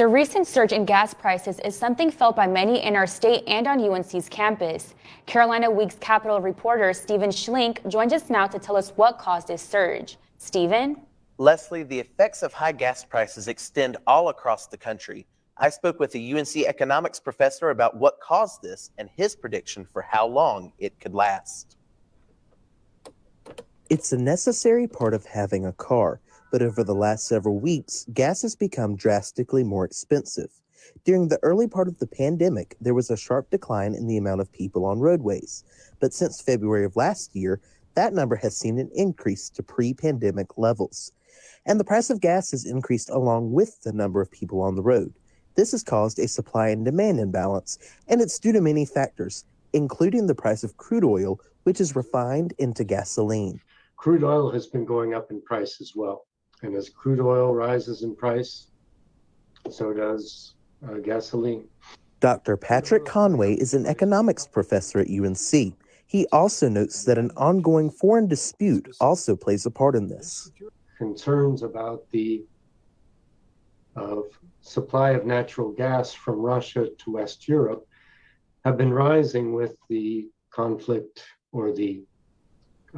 The recent surge in gas prices is something felt by many in our state and on UNC's campus. Carolina Week's Capitol reporter Stephen Schlink joins us now to tell us what caused this surge. Stephen? Leslie, the effects of high gas prices extend all across the country. I spoke with a UNC economics professor about what caused this and his prediction for how long it could last. It's a necessary part of having a car, but over the last several weeks, gas has become drastically more expensive. During the early part of the pandemic, there was a sharp decline in the amount of people on roadways, but since February of last year, that number has seen an increase to pre pandemic levels. And the price of gas has increased along with the number of people on the road. This has caused a supply and demand imbalance, and it's due to many factors, including the price of crude oil, which is refined into gasoline. Crude oil has been going up in price as well. And as crude oil rises in price, so does uh, gasoline. Dr. Patrick Conway is an economics professor at UNC. He also notes that an ongoing foreign dispute also plays a part in this. Concerns about the of supply of natural gas from Russia to West Europe have been rising with the conflict or the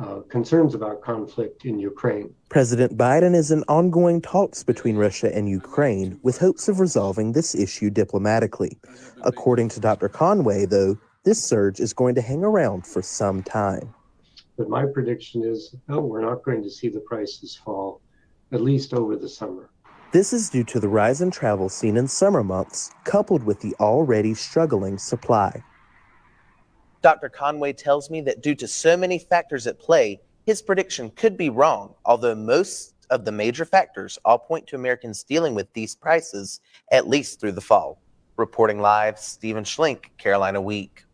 uh, concerns about conflict in Ukraine. President Biden is in ongoing talks between Russia and Ukraine with hopes of resolving this issue diplomatically. According to Dr. Conway, though, this surge is going to hang around for some time. But my prediction is no, we're not going to see the prices fall, at least over the summer. This is due to the rise in travel seen in summer months, coupled with the already struggling supply. Dr. Conway tells me that due to so many factors at play, his prediction could be wrong, although most of the major factors all point to Americans dealing with these prices at least through the fall. Reporting live, Stephen Schlink, Carolina Week.